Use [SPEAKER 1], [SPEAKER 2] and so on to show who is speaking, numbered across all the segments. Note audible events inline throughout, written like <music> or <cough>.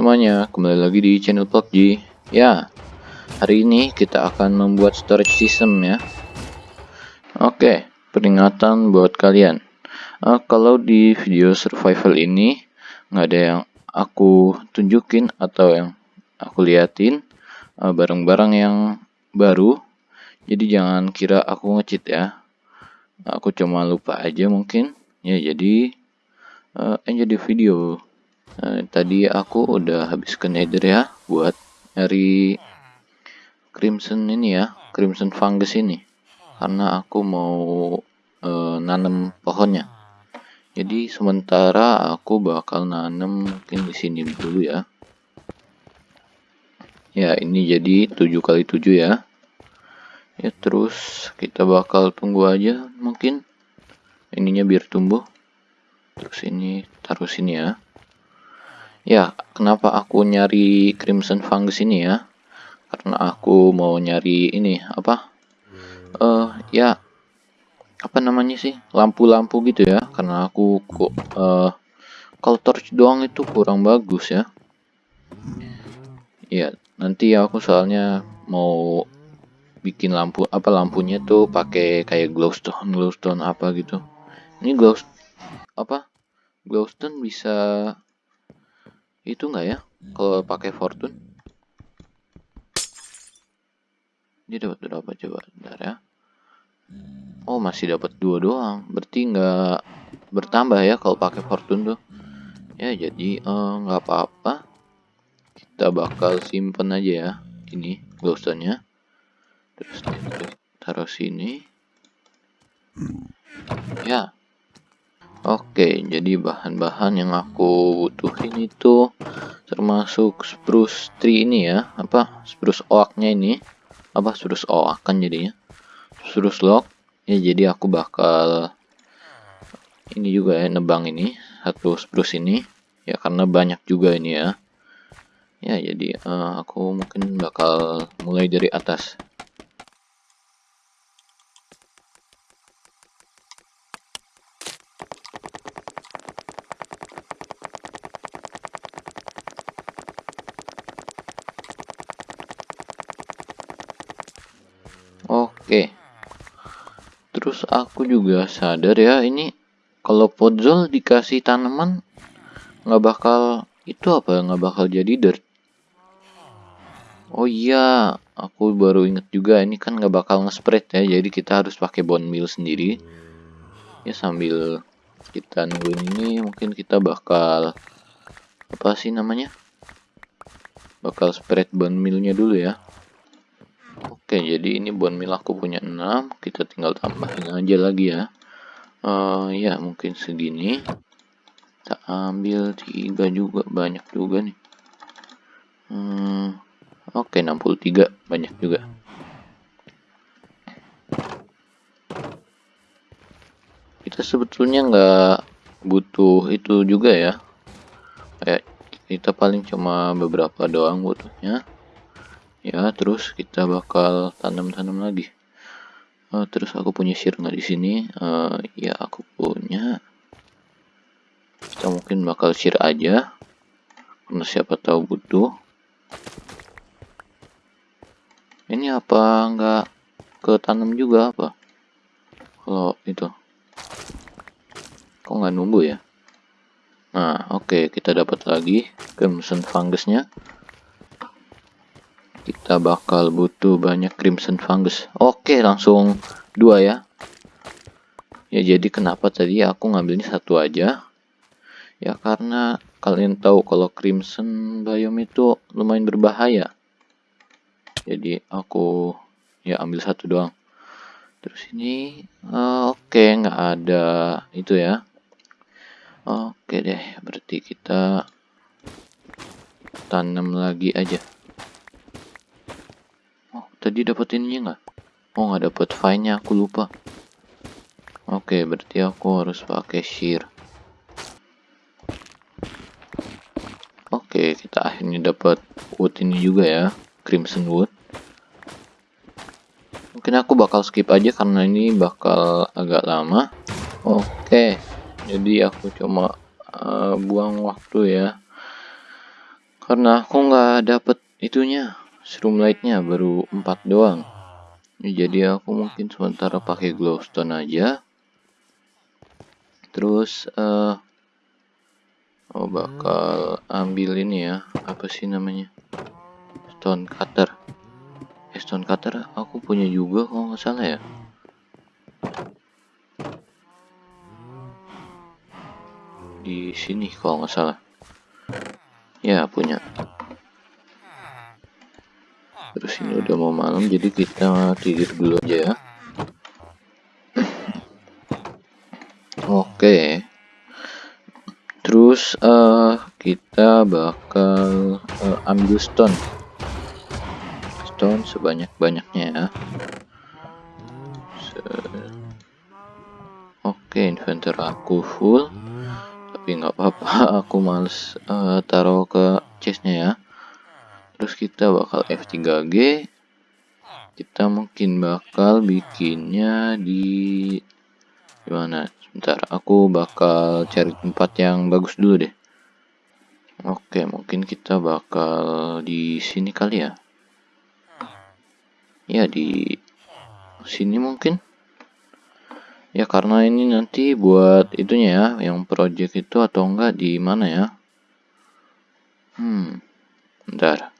[SPEAKER 1] semuanya, kembali lagi di channel PUBG. Ya, hari ini kita akan membuat storage system ya. Oke, peringatan buat kalian. Uh, kalau di video survival ini nggak ada yang aku tunjukin atau yang aku liatin uh, barang-barang uh, yang baru. Jadi jangan kira aku ngecheat ya. Aku cuma lupa aja mungkin. Ya jadi uh, enjoy the video. Nah, tadi aku udah habis ke nether ya buat nyari crimson ini ya, crimson fungus ini. Karena aku mau uh, nanam pohonnya. Jadi sementara aku bakal nanam mungkin di sini dulu ya. Ya, ini jadi 7 kali 7 ya. Ya, terus kita bakal tunggu aja mungkin ininya biar tumbuh. Terus ini taruh sini ya. Ya, kenapa aku nyari crimson fungus ini ya? Karena aku mau nyari ini apa? Eh uh, ya apa namanya sih? Lampu-lampu gitu ya. Karena aku kok uh, kalau torch doang itu kurang bagus ya. Ya, nanti aku soalnya mau bikin lampu apa lampunya tuh pakai kayak glowstone glowstone apa gitu. Ini glow apa? Glowstone bisa itu enggak ya? Kalau pakai fortune? Dia dapat berapa coba? Bentar ya. Oh masih dapat dua doang. Berarti enggak bertambah ya kalau pakai fortune tuh. Ya jadi eh, nggak uh, apa-apa. Kita bakal simpen aja ya. Ini glowstone nya terus taruh sini. Ya Oke, jadi bahan-bahan yang aku butuhin itu termasuk spruce tree ini ya, apa? Spruce oaknya ini, apa? Spruce oak kan jadinya, spruce log. Ya jadi aku bakal ini juga ya nebang ini. Satu spruce ini, ya karena banyak juga ini ya. Ya jadi uh, aku mungkin bakal mulai dari atas. Oke. Terus aku juga sadar ya ini kalau podzol dikasih tanaman nggak bakal itu apa nggak bakal jadi dirt. Oh iya, aku baru inget juga ini kan nggak bakal nge-spread ya, jadi kita harus pakai bone meal sendiri. Ya sambil kita nungguin ini mungkin kita bakal apa sih namanya? Bakal spread bone mealnya dulu ya. Oke, jadi ini bone meal aku punya 6. Kita tinggal tambahin aja lagi ya. Uh, ya, mungkin segini. Kita ambil 3 juga. Banyak juga nih. Hmm, Oke, 63. Banyak juga. Kita sebetulnya nggak butuh itu juga ya. Kayak kita paling cuma beberapa doang butuhnya ya terus kita bakal tanam-tanam lagi. Uh, terus aku punya share nggak di sini. Uh, ya aku punya. Kita mungkin bakal share aja. Karena siapa tahu butuh. Ini apa? Nggak ke tanam juga apa? Kalau itu. Kok nggak nunggu ya? Nah oke. Okay, kita dapat lagi crimson fungusnya kita bakal butuh banyak crimson fungus. Oke langsung dua ya. Ya jadi kenapa tadi aku ngambilnya satu aja? Ya karena kalian tahu kalau crimson biome itu lumayan berbahaya. Jadi aku ya ambil satu doang. Terus ini uh, oke okay, nggak ada itu ya. Oke okay deh berarti kita tanam lagi aja Tadi dapat ininya nggak? Oh nggak dapat fine-nya, aku lupa. Oke, okay, berarti aku harus pakai shear. Oke, okay, kita akhirnya dapat wood ini juga ya, crimson wood. Mungkin aku bakal skip aja karena ini bakal agak lama. Oke, okay, jadi aku cuma uh, buang waktu ya, karena aku nggak dapet itunya shroom lightnya baru 4 doang. Jadi aku mungkin sementara pakai glowstone aja. Terus uh, oh bakal ambil ini ya, apa sih namanya? Stone cutter. Eh, stone cutter aku punya juga kalau nggak salah ya. di sini kalau nggak salah ya punya terus ini udah mau malam jadi kita tidur dulu aja ya. Oke. Terus uh, kita bakal uh, ambil stone. Stone sebanyak-banyaknya ya. Oke inventor aku full. Tapi nggak apa-apa <laughs> aku males uh, taruh ke chestnya ya terus kita bakal F3G kita mungkin bakal bikinnya di gimana? Sebentar aku bakal cari tempat yang bagus dulu deh. Oke mungkin kita bakal di sini kali ya. Ya di sini mungkin. Ya karena ini nanti buat itunya ya, yang project itu atau enggak di mana ya? Hmm, bentar.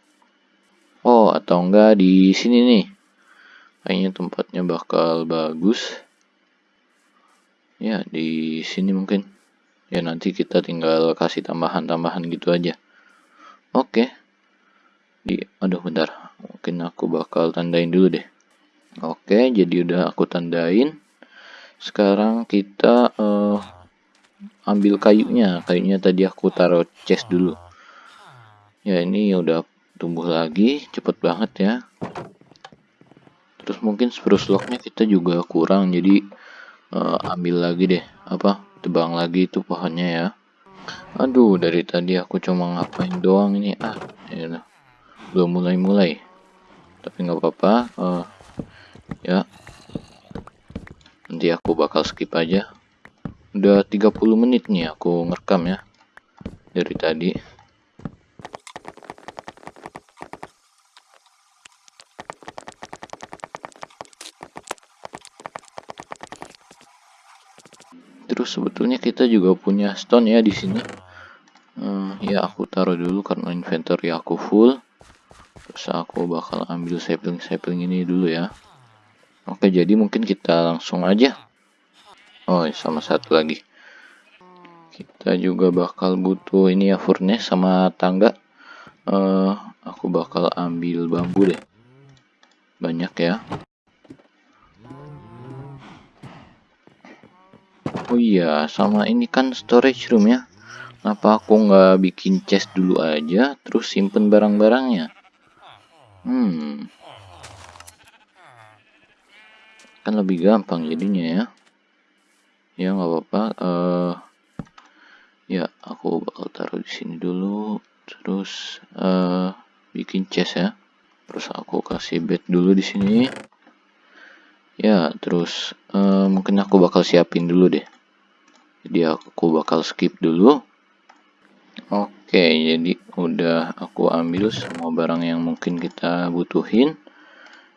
[SPEAKER 1] Oh, atau enggak di sini nih. Kayaknya tempatnya bakal bagus. Ya, di sini mungkin. Ya nanti kita tinggal kasih tambahan-tambahan gitu aja. Oke. Di, aduh bentar. Mungkin aku bakal tandain dulu deh. Oke, jadi udah aku tandain sekarang kita uh, ambil kayunya kayunya tadi aku taruh chest dulu ya ini udah tumbuh lagi cepet banget ya. Terus mungkin spruce lognya kita juga kurang jadi uh, ambil lagi deh apa tebang lagi itu pohonnya ya. Aduh dari tadi aku cuma ngapain doang ini ah ya belum mulai-mulai. Tapi nggak apa-apa uh, ya. Nanti aku bakal skip aja. Udah 30 menit nih aku ngerekam ya dari tadi sebetulnya kita juga punya stone ya di sini hmm, ya aku taruh dulu karena inventory aku full terus aku bakal ambil sapling sapling ini dulu ya Oke, jadi mungkin kita langsung aja. Oh, sama satu lagi. Kita juga bakal butuh ini ya furnace sama tangga. Uh, aku bakal ambil bambu deh. Banyak ya. Oh iya, sama ini kan storage room ya. Kenapa aku nggak bikin chest dulu aja, terus simpen barang-barangnya? Hmm, kan lebih gampang jadinya ya. Ya nggak apa-apa. Uh, ya aku bakal taruh di sini dulu. Terus uh, bikin chest ya. Terus aku kasih bed dulu di sini ya terus uh, mungkin aku bakal siapin dulu deh. Jadi aku bakal skip dulu. Oke jadi udah aku ambil semua barang yang mungkin kita butuhin.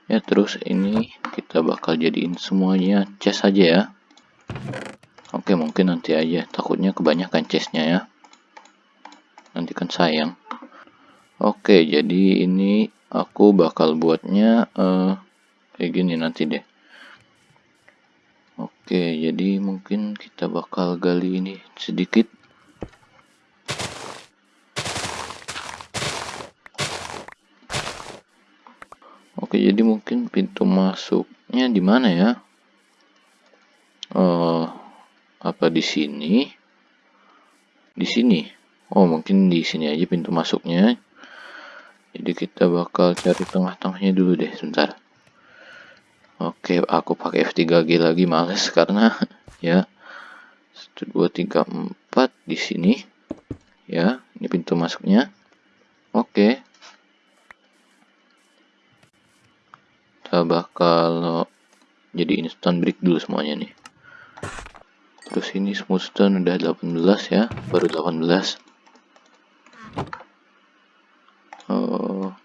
[SPEAKER 1] Ya terus ini kita bakal jadiin semuanya chest aja ya. Oke mungkin nanti aja. Takutnya kebanyakan chestnya ya. Nanti kan sayang. Oke jadi ini aku bakal buatnya uh, kayak gini nanti deh oke jadi mungkin kita bakal gali ini sedikit Oke, jadi mungkin pintu masuknya di mana ya? Oh, apa di sini? Di sini. Oh, mungkin di sini aja pintu masuknya. Jadi kita bakal cari tengah-tengahnya dulu deh, sebentar. Oke, aku pakai F3G lagi males karena ya 1 2 3 4 di sini. Ya, ini pintu masuknya. Oke. Kita bakal jadi instant break dulu semuanya nih. Terus ini smooth stone udah 18 ya, baru 18. Oh,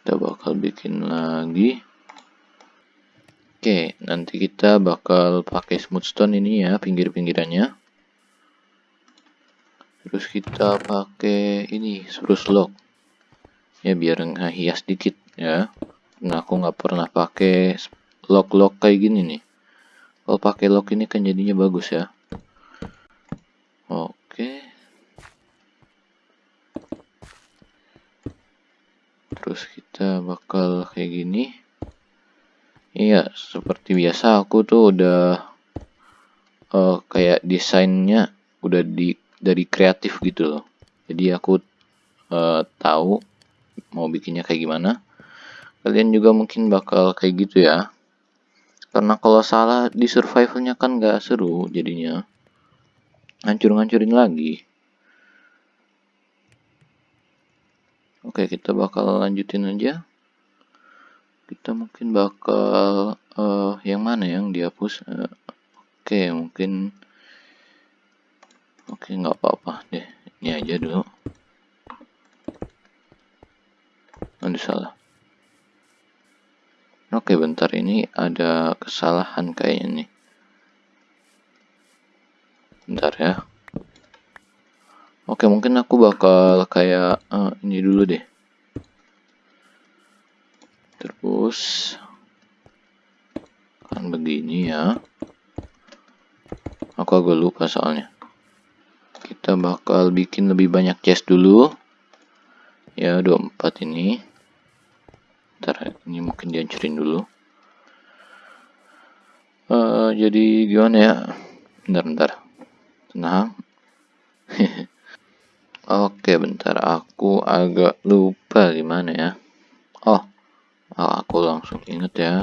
[SPEAKER 1] kita bakal bikin lagi. Oke, nanti kita bakal pakai smooth stone ini ya, pinggir-pinggirannya. Terus kita pakai ini spruce lock. Ya biar hias dikit ya. Nah aku nggak pernah pakai lock kayak gini nih. Kalau pakai lock ini kan jadinya bagus ya. Oke. Terus kita bakal kayak gini iya seperti biasa aku tuh udah uh, kayak desainnya udah di dari kreatif gitu loh. Jadi aku uh, tahu mau bikinnya kayak gimana. Kalian juga mungkin bakal kayak gitu ya. Karena kalau salah di survivalnya kan gak seru jadinya. Hancur-hancurin lagi. Oke kita bakal lanjutin aja kita mungkin bakal uh, yang mana yang dihapus uh, oke mungkin Oke, nggak apa-apa deh. Ini aja dulu. Aduh, salah. Oke, bentar. Ini ada kesalahan kayaknya nih. Bentar ya. Oke, mungkin aku bakal kayak uh, ini dulu deh. Terus kan begini ya. Aku agak lupa soalnya. Kita bakal bikin lebih banyak chest dulu. Ya 24 ini. Ntar ini mungkin dihancurin dulu. Uh, jadi gimana ya? Bentar bentar. Tenang. <laughs> Oke bentar. Aku agak lupa gimana ya oh aku langsung inget ya.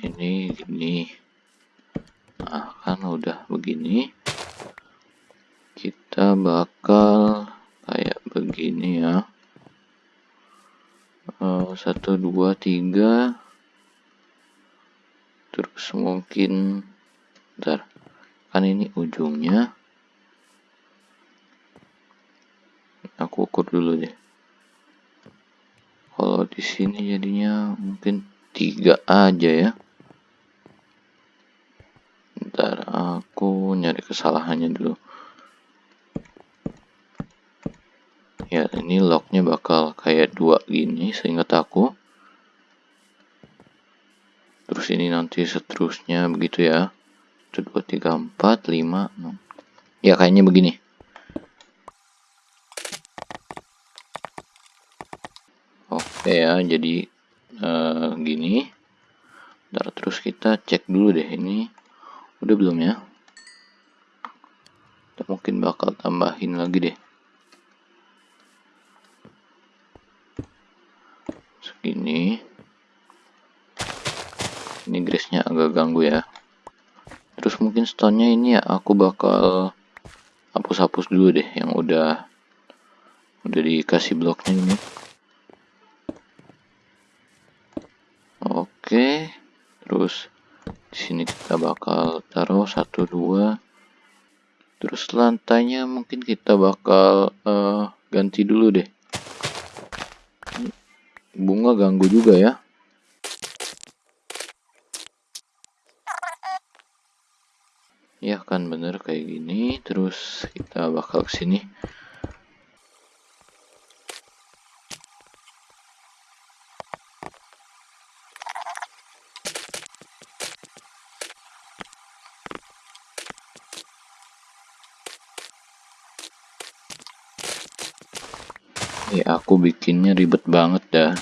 [SPEAKER 1] Ini gini nah kan udah begini. Kita bakal kayak begini ya. Uh, satu dua tiga. Terus mungkin ntar kan ini ujungnya. Aku ukur dulu deh kalau di sini jadinya mungkin tiga aja ya. Ntar aku nyari kesalahannya dulu. Ya ini locknya bakal kayak dua gini seingat aku. Terus ini nanti seterusnya begitu ya. 1 2 3 4 5 6 ya kayaknya begini oke ya jadi uh, gini. Ntar terus kita cek dulu deh ini. Udah belum ya? Kita mungkin bakal tambahin lagi deh. Segini. Ini grace-nya agak ganggu ya. Terus mungkin stone-nya ini ya aku bakal hapus-hapus dulu deh yang udah udah dikasih bloknya ini oke terus di sini kita bakal taruh satu dua. Terus lantainya mungkin kita bakal uh, ganti dulu deh. Bunga ganggu juga ya. Ya kan bener kayak gini. Terus kita bakal ke sini ya aku bikinnya ribet banget dah.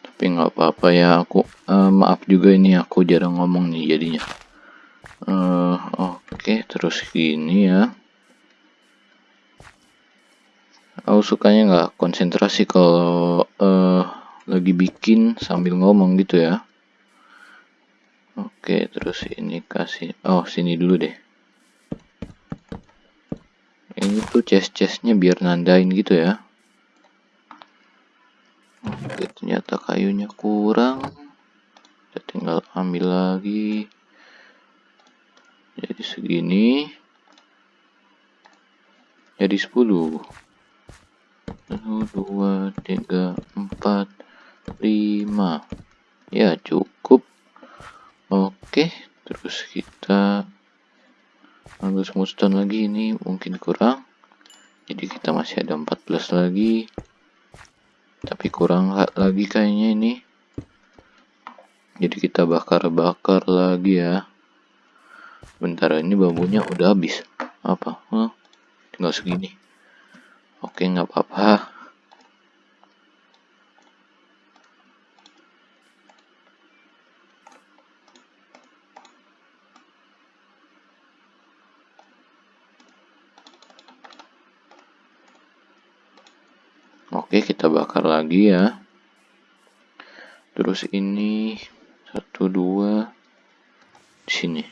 [SPEAKER 1] Tapi nggak apa-apa ya aku uh, maaf juga ini aku jarang ngomong nih jadinya. Uh, oke okay, terus gini ya. Aku sukanya nggak konsentrasi kalau uh, lagi bikin sambil ngomong gitu ya. Oke okay, terus ini kasih oh sini dulu deh. Ini tuh chest-chestnya biar nandain gitu ya oke ternyata kayunya kurang. Kita tinggal ambil lagi. Jadi segini. Jadi 10 1 2 3 4 5 ya cukup. Oke terus kita ambil smoothstone lagi. Ini mungkin kurang. Jadi kita masih ada 14 lagi tapi kurang lagi kayaknya ini. Jadi kita bakar-bakar lagi ya. Bentar ini bambunya udah habis. Apa? Huh? tinggal segini. Oke nggak apa-apa Oke, kita bakar lagi ya. Terus ini satu dua di sini.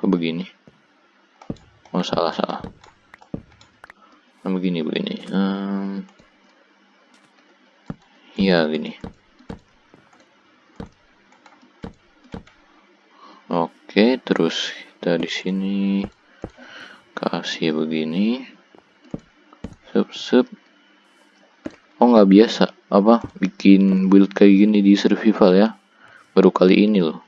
[SPEAKER 1] kok begini? Oh salah salah. Nah, begini begini. Um, iya gini. Oke terus kita di sini kasih begini. Sub sub oh nggak biasa apa bikin build kayak gini di survival ya. Baru kali ini loh.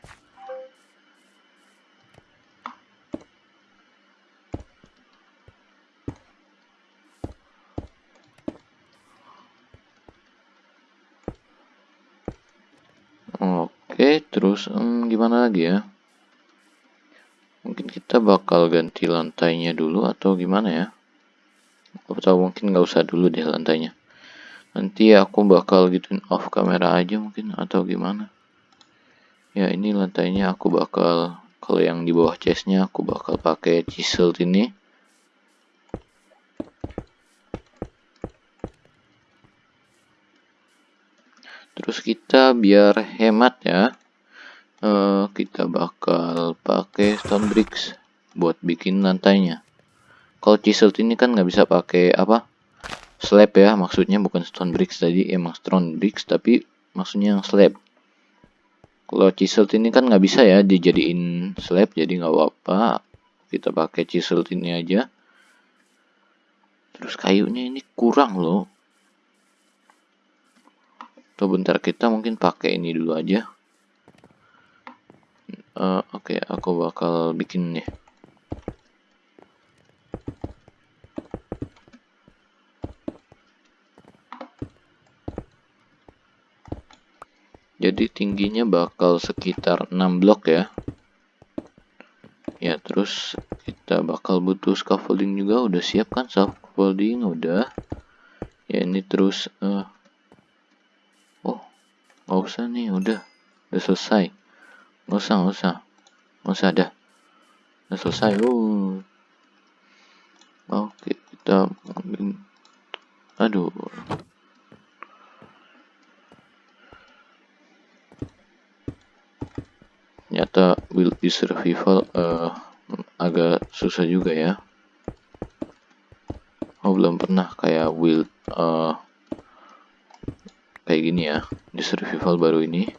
[SPEAKER 1] Oke, terus hmm, gimana lagi ya? Kita bakal ganti lantainya dulu atau gimana ya? Atau mungkin nggak usah dulu deh lantainya. Nanti aku bakal gituin off kamera aja mungkin atau gimana? Ya ini lantainya aku bakal kalau yang di bawah chestnya aku bakal pakai chisel ini. terus kita biar hemat ya uh, kita bakal pakai stone bricks buat bikin lantainya. Kalau chisel ini kan nggak bisa pakai apa slab ya maksudnya bukan stone bricks tadi emang stone bricks tapi maksudnya yang slab. Kalau chisel ini kan nggak bisa ya dijadiin slab jadi nggak apa-apa. Kita pakai chisel ini aja. Terus kayunya ini kurang loh. Atau bentar kita mungkin pakai ini dulu aja. Uh, oke okay, aku bakal bikin nih jadi tingginya bakal sekitar 6 blok ya ya terus kita bakal butuh scaffolding juga udah siap kan scaffolding udah ya ini terus uh, Gak usah nih, udah. Udah selesai. Gak usah, gak usah. Gak usah, dah. Udah selesai. Oh. Oke, kita... Aduh. Ternyata di survival uh, agak susah juga ya. Oh, belum pernah kayak build uh, kayak gini ya di survival baru ini.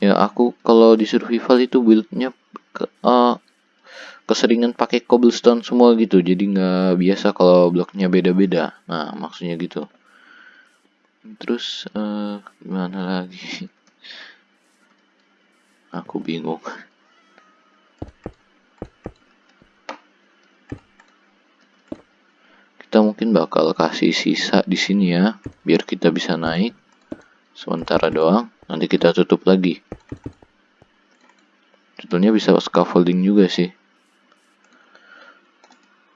[SPEAKER 1] Ya aku kalau di survival itu buildnya ke, uh, keseringan pakai cobblestone semua gitu. Jadi nggak biasa kalau bloknya beda-beda. Nah maksudnya gitu terus uh, gimana lagi? <laughs> Aku bingung. Kita mungkin bakal kasih sisa di sini ya biar kita bisa naik. Sementara doang nanti kita tutup lagi. Sebetulnya bisa scaffolding juga sih.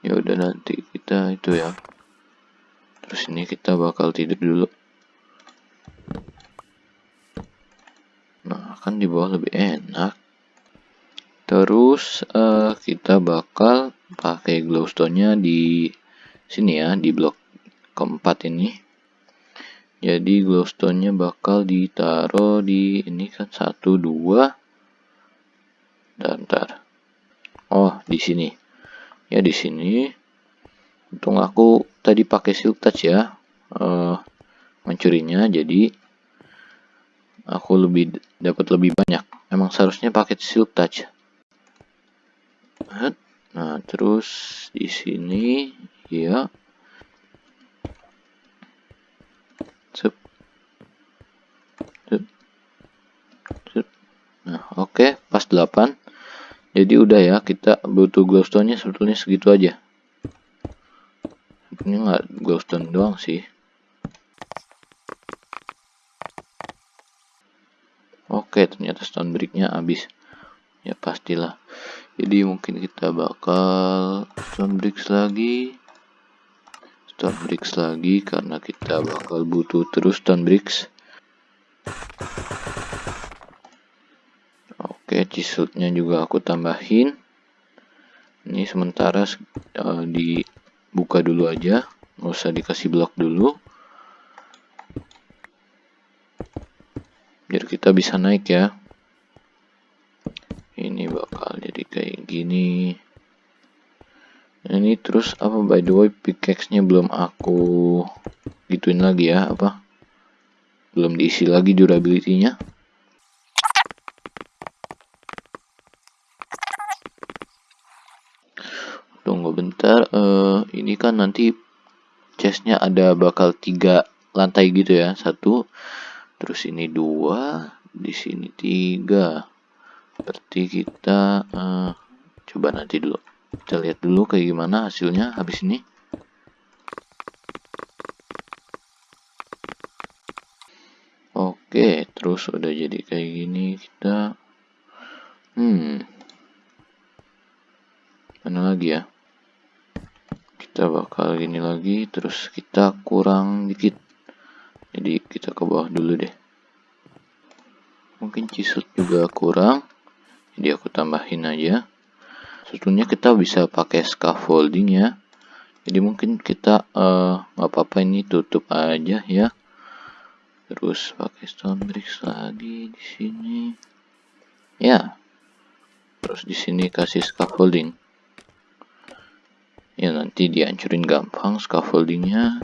[SPEAKER 1] Ya udah nanti kita itu ya. Terus ini kita bakal tidur dulu nah kan di bawah lebih enak. Terus uh, kita bakal pakai glowstone nya di sini ya di blok keempat ini. Jadi glowstone-nya bakal ditaruh di ini kan satu dua. Dan ntar. Oh di sini. Ya di sini. Untung aku tadi pakai silk touch ya uh, mencurinya jadi aku lebih dapat lebih banyak emang seharusnya pakai silk touch nah terus di sini ya. Nah, oke, okay, pas 8. Jadi udah ya, kita butuh glowstone-nya sebetulnya segitu aja. Ini nggak glowstone doang sih. Oke, ternyata stone brick-nya habis. Ya pastilah. Jadi mungkin kita bakal stone bricks lagi. Stone bricks lagi karena kita bakal butuh terus stone bricks oke chiselnya juga aku tambahin. Ini sementara uh, dibuka dulu aja. Nggak usah dikasih blok dulu biar kita bisa naik ya. Ini bakal jadi kayak gini. Ini terus apa by the way pickaxe nya belum aku gituin lagi ya apa? Belum diisi lagi durability nya tunggu bentar uh, ini kan nanti chestnya ada bakal tiga lantai gitu ya. Satu terus ini dua di sini tiga. Berarti kita uh, coba nanti dulu. Kita lihat dulu kayak gimana hasilnya habis ini. Oke terus udah jadi kayak gini kita. Hmm. Mana lagi ya? Kita bakal gini lagi terus kita kurang dikit jadi kita ke bawah dulu deh. Mungkin cisut juga kurang. Jadi aku tambahin aja. Sebetulnya kita bisa pakai scaffolding ya. Jadi mungkin kita uh, apa-apa ini tutup aja ya. Terus pakai stone bricks lagi di sini. Ya. Terus di sini kasih scaffolding. Ya nanti dihancurin gampang scaffoldingnya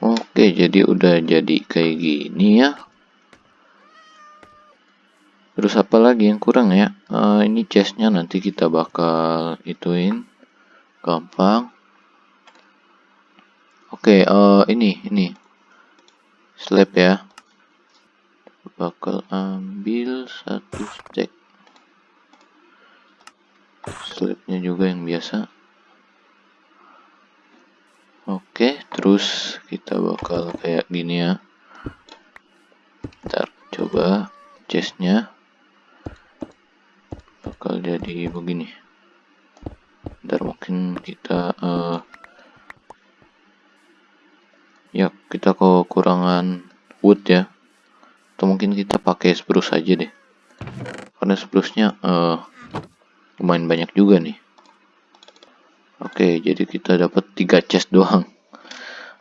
[SPEAKER 1] Oke, jadi udah jadi kayak gini ya. Terus apa lagi yang kurang ya? Uh, ini chestnya nanti kita bakal ituin gampang. Oke, uh, ini ini slab ya. Bakal ambil satu stack. Slabnya juga yang biasa. Oke, terus kita bakal kayak gini ya. Ntar coba chestnya bakal jadi begini. Ntar mungkin kita uh, ya kita kekurangan wood ya. Atau mungkin kita pakai spruce aja deh. Karena spruce-nya uh, lumayan banyak juga nih. Oke, jadi kita dapat tiga chest doang.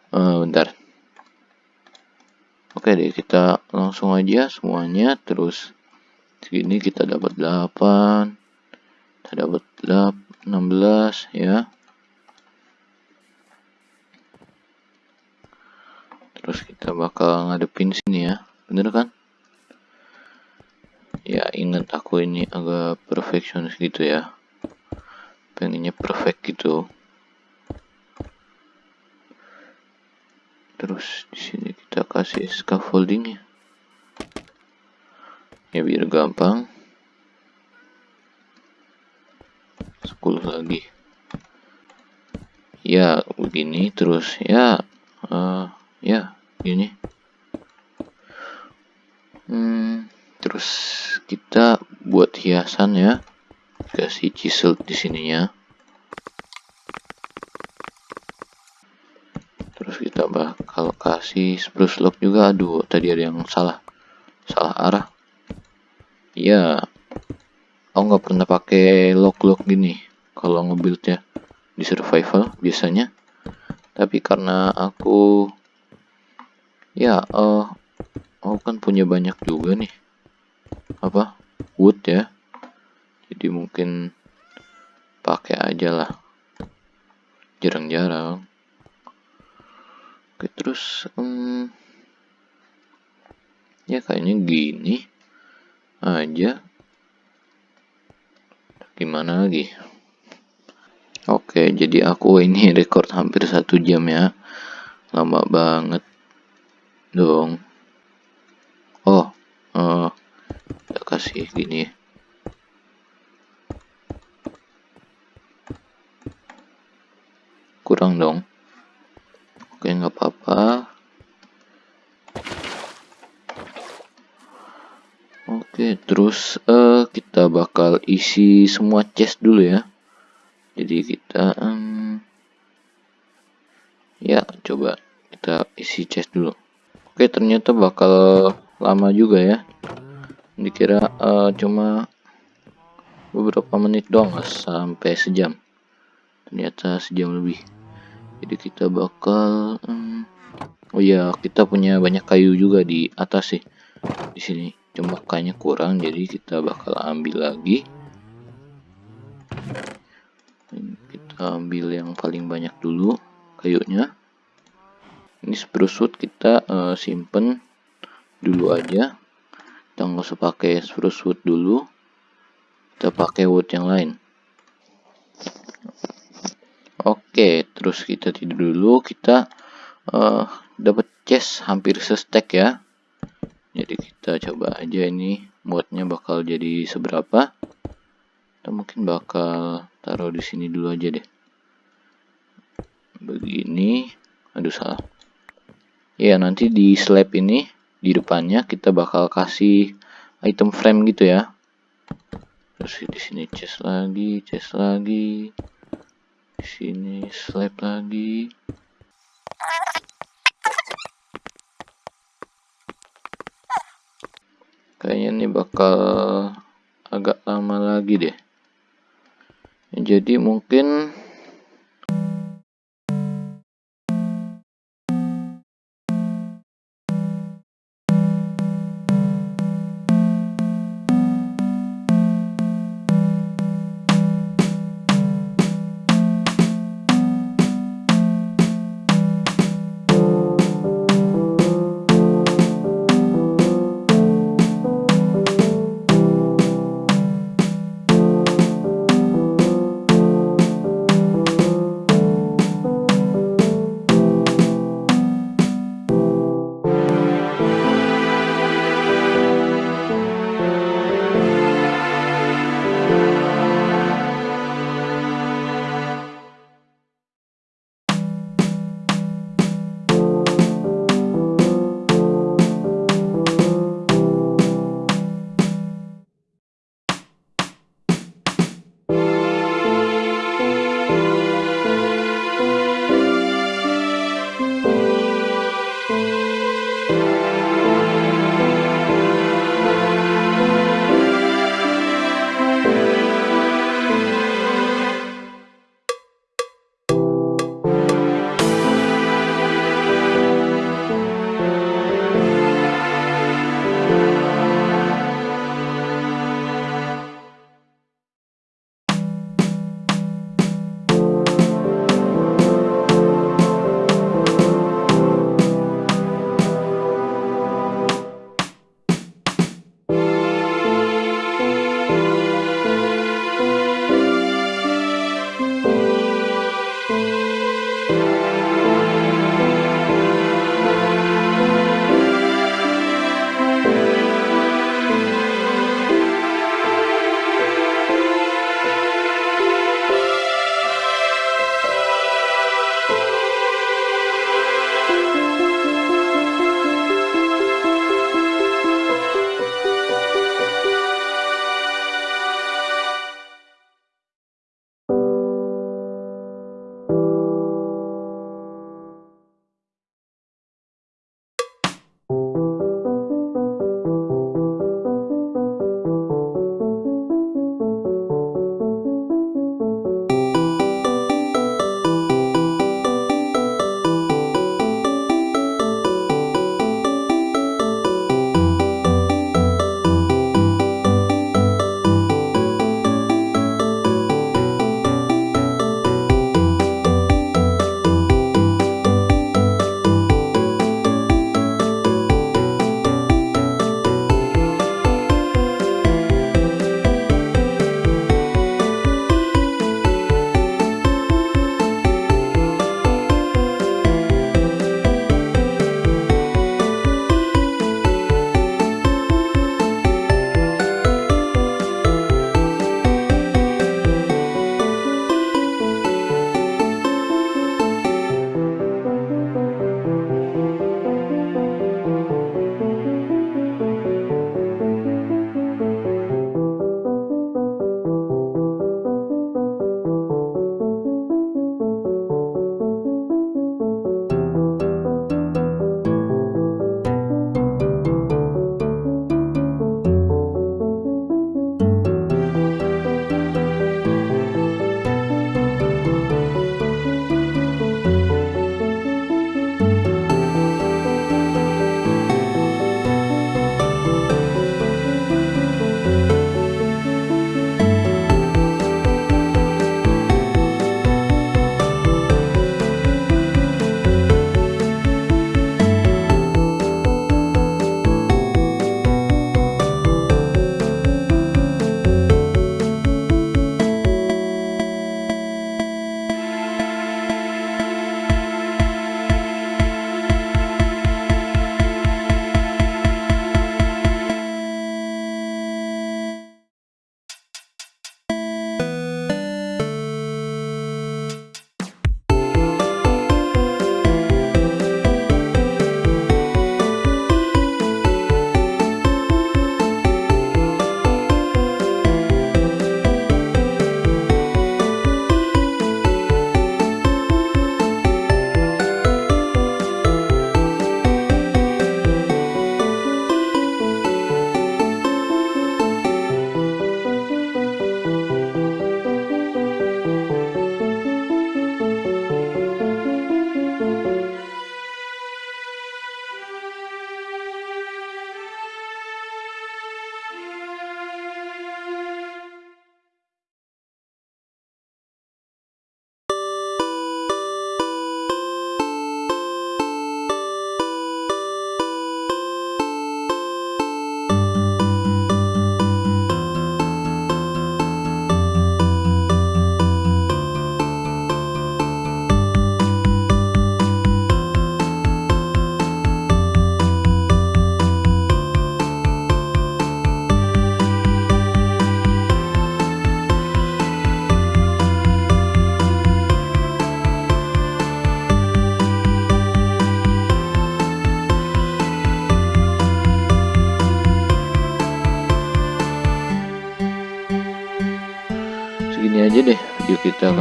[SPEAKER 1] Uh, bentar. Oke deh, kita langsung aja semuanya. Terus segini kita dapat 8. Kita dapat 16 ya. Terus kita bakal ngadepin sini ya. Bener kan? Ya, ingat aku ini agak perfectionist gitu ya pengennya perfect gitu terus di sini kita kasih scaffolding ya biar gampang. 10 lagi. Ya begini terus. Ya uh, ya gini. Hmm, terus kita buat hiasan ya. Kasih chisel di sininya terus kita kasih spruce log juga. Aduh tadi ada yang salah salah arah. Ya aku nggak pernah pakai lock-lock gini kalau ngebuild ya di survival biasanya. Tapi karena aku ya uh, aku kan punya banyak juga nih apa wood ya. Jadi mungkin pakai aja lah. Jarang-jarang oke terus um, ya kayaknya gini aja. Gimana lagi? Oke jadi aku ini record hampir satu jam ya. Lama banget dong. Oh uh, kasih gini. Kurang dong oke nggak apa-apa Oke, terus uh, kita bakal isi semua chest dulu ya. Jadi kita um, ya coba kita isi chest dulu. Oke, ternyata bakal lama juga ya. Dikira uh, cuma beberapa menit doang sampai sejam. Ternyata sejam lebih. Jadi kita bakal um, oh ya, kita punya banyak kayu juga di atas sih. Di sini cuma kayaknya kurang jadi kita bakal ambil lagi. Kita ambil yang paling banyak dulu kayunya. Ini spruce wood kita uh, simpen dulu aja. Kita nggak usah pakai spruce wood dulu. Kita pakai wood yang lain oke terus kita tidur dulu. Kita uh, dapat chest hampir sestek ya. Jadi kita coba aja ini. Muatnya bakal jadi seberapa? Kita mungkin bakal taruh di sini dulu aja deh. Begini. Aduh salah. Ya nanti di slab ini di depannya kita bakal kasih item frame gitu ya. Terus di sini chest lagi chest lagi sini slab lagi. Kayaknya ini bakal agak lama lagi deh. Jadi mungkin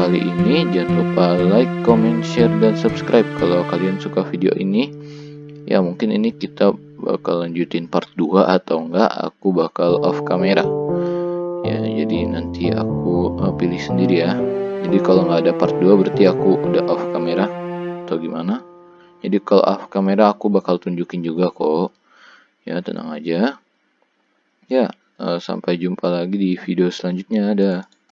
[SPEAKER 1] kali ini. Jangan lupa like, comment, share, dan subscribe kalau kalian suka video ini. Ya mungkin ini kita bakal lanjutin part 2 atau enggak aku bakal off kamera. Ya jadi nanti aku uh, pilih sendiri ya. Jadi kalau nggak ada part 2 berarti aku udah off kamera atau gimana. Jadi kalau off kamera aku bakal tunjukin juga kok. Ya tenang aja. Ya uh, sampai jumpa lagi di video selanjutnya. Ada.